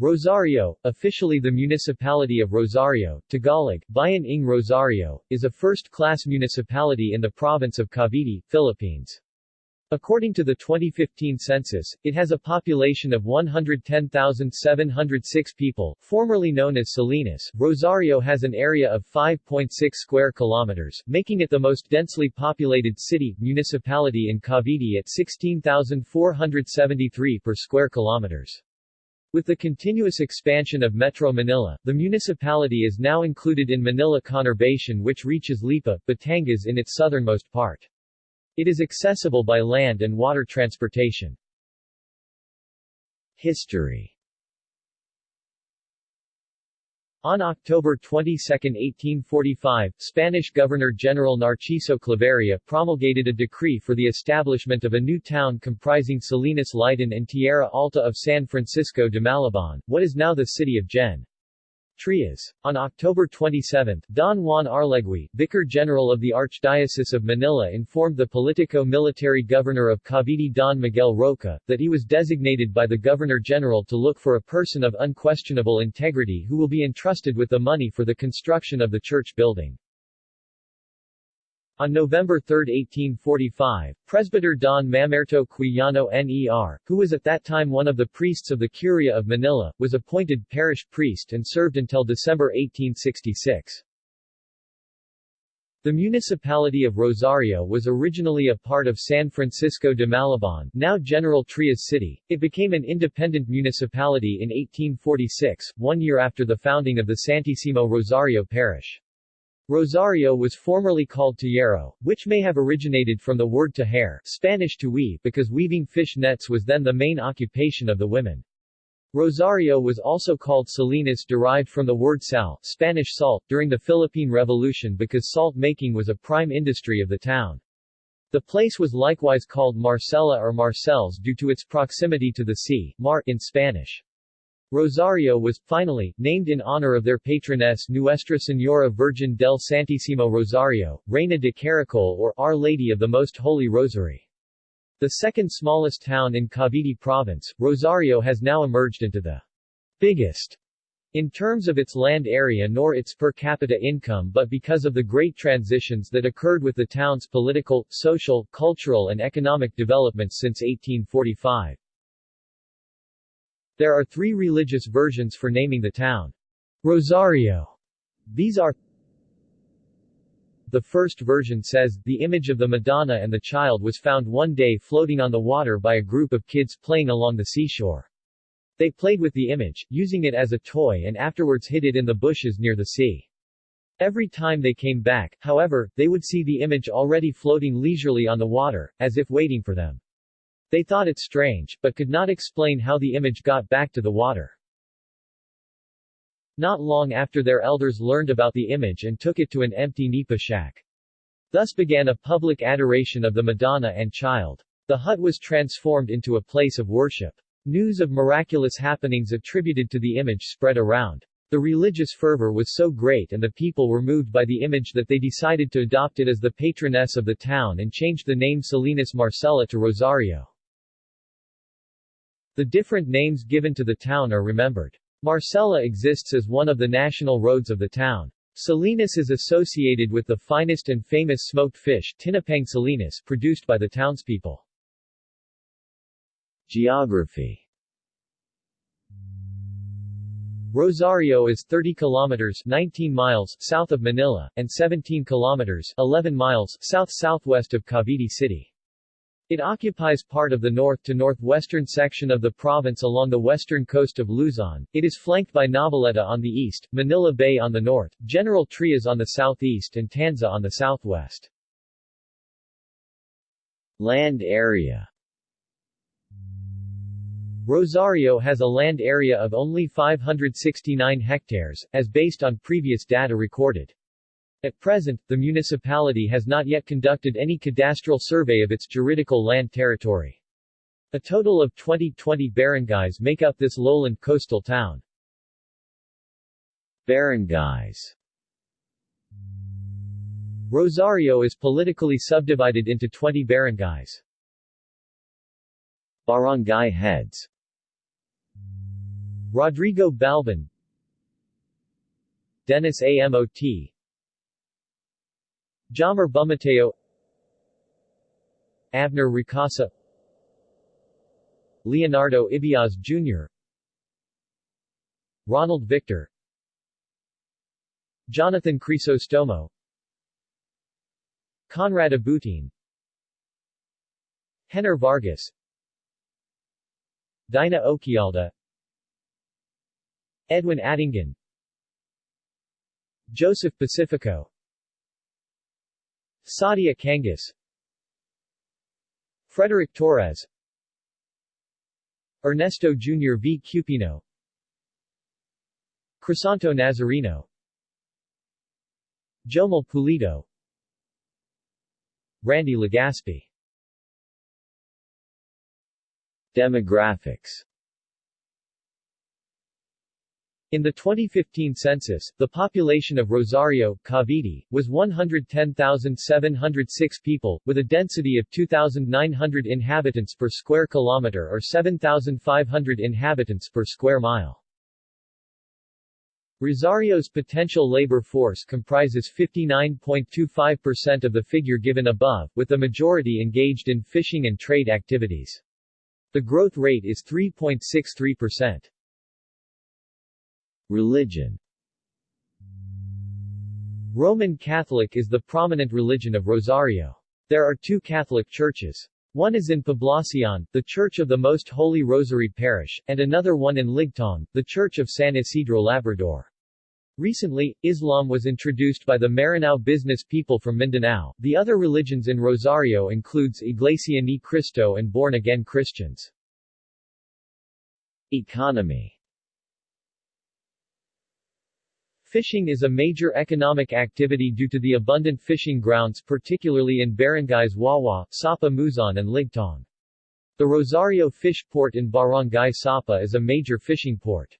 Rosario, officially the municipality of Rosario, Tagalog, Bayan ng Rosario, is a first-class municipality in the province of Cavite, Philippines. According to the 2015 census, it has a population of 110,706 people, formerly known as Salinas. Rosario has an area of 5.6 square kilometers, making it the most densely populated city municipality in Cavite at 16,473 per square kilometers. With the continuous expansion of Metro Manila, the municipality is now included in Manila Conurbation which reaches Lipa, Batangas in its southernmost part. It is accessible by land and water transportation. History On October 22, 1845, Spanish Governor-General Narciso Claveria promulgated a decree for the establishment of a new town comprising Salinas Litan and Tierra Alta of San Francisco de Malabon, what is now the city of Gen. Trias. On October 27, Don Juan Arlegui, Vicar General of the Archdiocese of Manila informed the politico-military governor of Cavite Don Miguel Roca, that he was designated by the Governor-General to look for a person of unquestionable integrity who will be entrusted with the money for the construction of the church building. On November 3, 1845, Presbyter Don Mamerto Quijano Ner, who was at that time one of the priests of the Curia of Manila, was appointed parish priest and served until December 1866. The municipality of Rosario was originally a part of San Francisco de Malabon, now General Trias City. It became an independent municipality in 1846, one year after the founding of the Santissimo Rosario Parish. Rosario was formerly called Tallero, which may have originated from the word tejer Spanish to weave because weaving fish nets was then the main occupation of the women. Rosario was also called Salinas derived from the word sal Spanish salt during the Philippine Revolution because salt making was a prime industry of the town. The place was likewise called Marcela or Marcels due to its proximity to the sea, mar in Spanish. Rosario was, finally, named in honor of their patroness Nuestra Señora Virgen del Santissimo Rosario, Reina de Caracol or Our Lady of the Most Holy Rosary. The second smallest town in Cavite province, Rosario has now emerged into the biggest in terms of its land area nor its per capita income but because of the great transitions that occurred with the town's political, social, cultural and economic developments since 1845. There are three religious versions for naming the town. Rosario. These are The first version says, the image of the Madonna and the child was found one day floating on the water by a group of kids playing along the seashore. They played with the image, using it as a toy and afterwards hid it in the bushes near the sea. Every time they came back, however, they would see the image already floating leisurely on the water, as if waiting for them. They thought it strange, but could not explain how the image got back to the water. Not long after their elders learned about the image and took it to an empty nipa shack. Thus began a public adoration of the Madonna and Child. The hut was transformed into a place of worship. News of miraculous happenings attributed to the image spread around. The religious fervor was so great and the people were moved by the image that they decided to adopt it as the patroness of the town and changed the name Salinas Marcella to Rosario. The different names given to the town are remembered. Marcela exists as one of the national roads of the town. Salinas is associated with the finest and famous smoked fish Tinapang Salinas produced by the townspeople. Geography Rosario is 30 kilometers 19 miles south of Manila, and 17 kilometers 11 miles south-southwest of Cavite City. It occupies part of the north to northwestern section of the province along the western coast of Luzon. It is flanked by Noveleta on the east, Manila Bay on the north, General Trias on the southeast and Tanza on the southwest. Land area Rosario has a land area of only 569 hectares, as based on previous data recorded. At present, the municipality has not yet conducted any cadastral survey of its juridical land territory. A total of 2020 barangays make up this lowland coastal town. Barangays Rosario is politically subdivided into 20 barangays. Barangay heads Rodrigo Balban Dennis Amot Jamer Bumateo Abner Ricasa Leonardo Ibiaz Jr. Ronald Victor Jonathan Crisostomo Conrad Abutin Henner Vargas Dina Oquialda Edwin Addingan Joseph Pacifico Sadia Kangas Frederick Torres Ernesto Jr. V. Cupino Crisanto Nazareno Jomel Pulido Randy Legaspi Demographics in the 2015 census, the population of Rosario, Cavite, was 110,706 people, with a density of 2,900 inhabitants per square kilometer or 7,500 inhabitants per square mile. Rosario's potential labor force comprises 59.25% of the figure given above, with the majority engaged in fishing and trade activities. The growth rate is 3.63%. Religion Roman Catholic is the prominent religion of Rosario. There are two Catholic churches. One is in Poblacion, the Church of the Most Holy Rosary Parish, and another one in Ligtong, the Church of San Isidro Labrador. Recently, Islam was introduced by the Maranao business people from Mindanao. The other religions in Rosario includes Iglesia Ni Cristo and born-again Christians. Economy Fishing is a major economic activity due to the abundant fishing grounds particularly in barangays Wawa, Sapa Muzon and Ligtong. The Rosario Fish Port in Barangay Sapa is a major fishing port.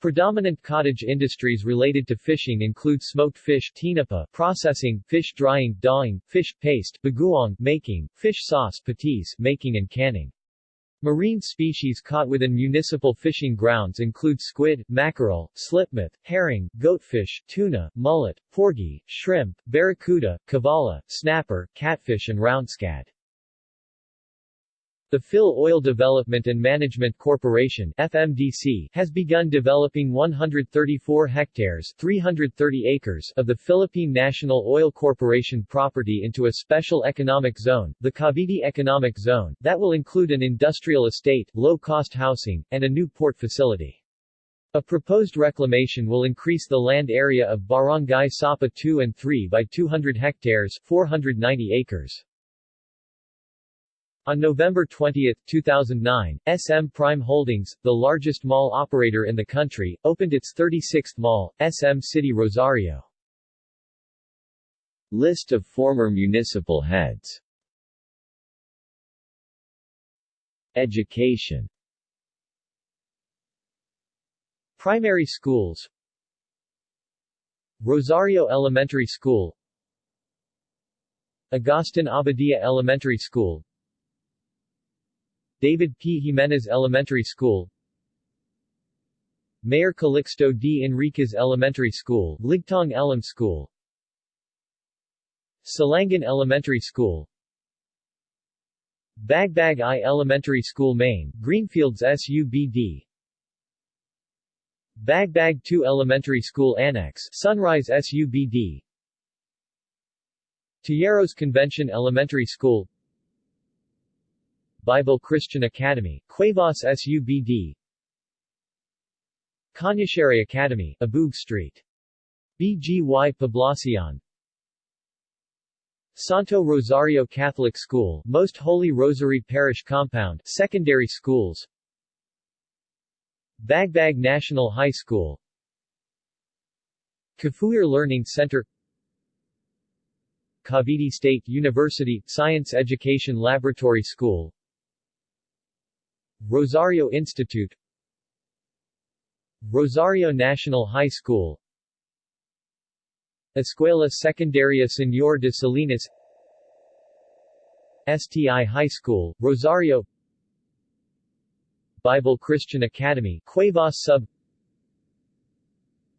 Predominant cottage industries related to fishing include smoked fish tinapa, processing, fish drying, dawing, fish paste, bagoong making, fish sauce patis making and canning. Marine species caught within municipal fishing grounds include squid, mackerel, slipmouth, herring, goatfish, tuna, mullet, porgy, shrimp, barracuda, cavala, snapper, catfish and roundscad. The Phil Oil Development and Management Corporation FMDC has begun developing 134 hectares 330 acres of the Philippine National Oil Corporation property into a special economic zone, the Cavite Economic Zone, that will include an industrial estate, low-cost housing, and a new port facility. A proposed reclamation will increase the land area of Barangay Sapa 2 and 3 by 200 hectares 490 acres. On November 20, 2009, SM Prime Holdings, the largest mall operator in the country, opened its 36th mall, SM City Rosario. List of former municipal heads. Education. Primary schools. Rosario Elementary School. Agustin Abadia Elementary School David P. Jimenez Elementary School. Mayor Calixto D. Enriquez Elementary School Ligtong Elam School. Salangan Elementary School. Bagbag I Elementary School Main, Greenfields SUBD Bagbag 2 Elementary School Annex, Sunrise SUBD Tejeros Convention Elementary School Bible Christian Academy, Cuevas SUBD Cañashere Academy, Abug Street. BGY Poblacion. Santo Rosario Catholic School, Most Holy Rosary Parish Compound, Secondary Schools. Bagbag National High School. Kafuir Learning Center. Cavite State University, Science Education Laboratory School Rosario Institute Rosario National High School Escuela Secundaria Señor de Salinas STI High School, Rosario Bible Christian Academy Cuevas Sub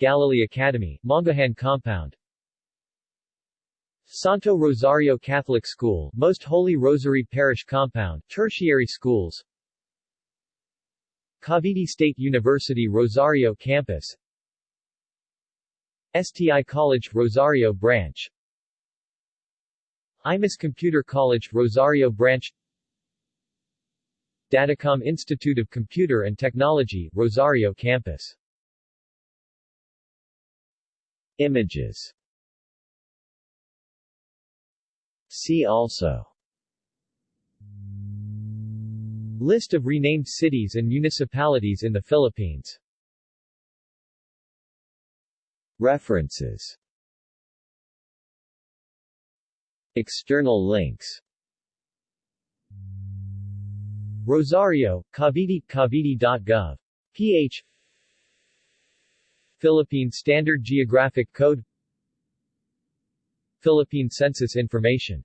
Galilee Academy, Mangahan Compound. Santo Rosario Catholic School, Most Holy Rosary Parish Compound, Tertiary Schools Cavite State University Rosario Campus. STI College Rosario Branch. IMAS Computer College Rosario Branch. Datacom Institute of Computer and Technology Rosario Campus. Images. See also List of renamed cities and municipalities in the Philippines. References. External links. Rosario, Cavite, Cavite.gov. ph Philippine Standard Geographic Code. Philippine Census Information